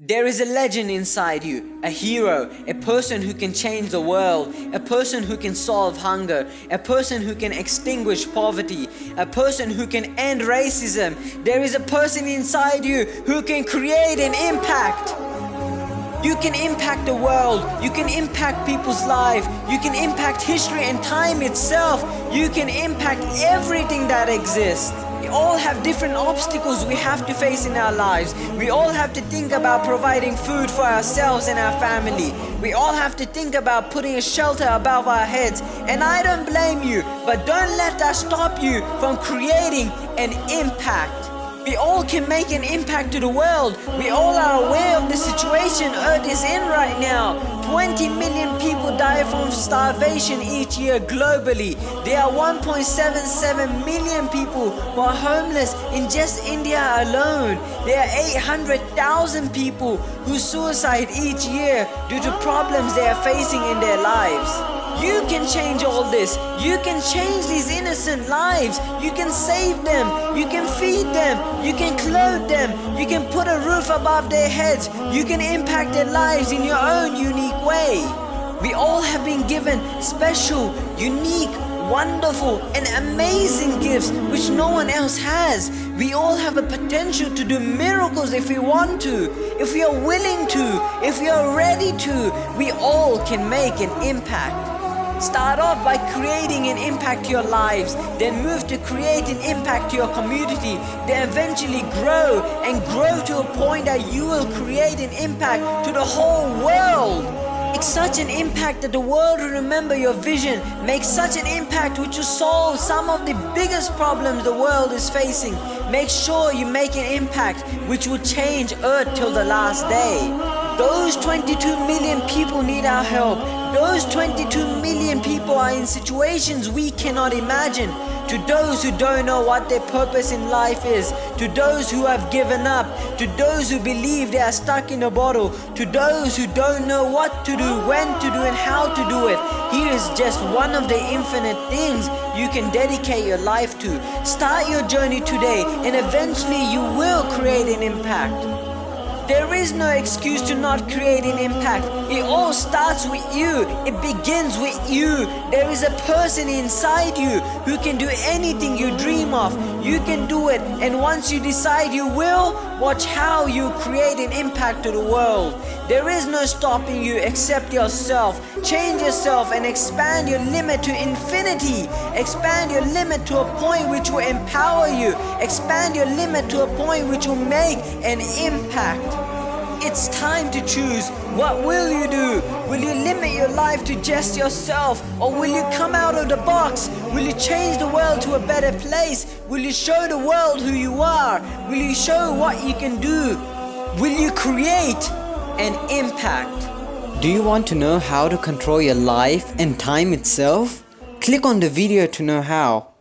There is a legend inside you, a hero, a person who can change the world, a person who can solve hunger, a person who can extinguish poverty, a person who can end racism. There is a person inside you who can create an impact. You can impact the world, you can impact people's lives, you can impact history and time itself, you can impact everything that exists. We all have different obstacles we have to face in our lives. We all have to think about providing food for ourselves and our family. We all have to think about putting a shelter above our heads. And I don't blame you, but don't let that stop you from creating an impact. We all can make an impact to the world. We all are aware of the situation Earth is in right now. 20 million people die from starvation each year globally. There are 1.77 million people who are homeless in just India alone. There are 800,000 people who suicide each year due to problems they are facing in their lives. You can change all this. You can change these innocent lives. You can save them. You can feed them. You can clothe them. You can put a roof above their heads. You can impact their lives in your own unique way. We all have been given special, unique, wonderful and amazing gifts which no one else has. We all have a potential to do miracles if we want to, if we are willing to, if we are ready to. We all can make an impact. Start off by creating an impact to your lives, then move to create an impact to your community, then eventually grow and grow to a point that you will create an impact to the whole world. Such an impact that the world will remember your vision. Make such an impact which will solve some of the biggest problems the world is facing. Make sure you make an impact which will change Earth till the last day. Those 22 million people need our help. Those 22 million people are in situations we cannot imagine. To those who don't know what their purpose in life is, to those who have given up, to those who believe they are stuck in a bottle, to those who don't know what to do, when to do and how to do it. Here is just one of the infinite things you can dedicate your life to. Start your journey today and eventually you will create an impact. There is no excuse to not create an impact. It all starts with you. It begins with you. There is a person inside you who can do anything you dream of. You can do it. And once you decide you will, watch how you create an impact to the world. There is no stopping you except yourself. Change yourself and expand your limit to infinity. Expand your limit to a point which will empower you. Expand your limit to a point which will make an impact. It's time to choose. What will you do? Will you limit your life to just yourself? Or will you come out of the box? Will you change the world to a better place? Will you show the world who you are? Will you show what you can do? Will you create an impact? Do you want to know how to control your life and time itself? Click on the video to know how.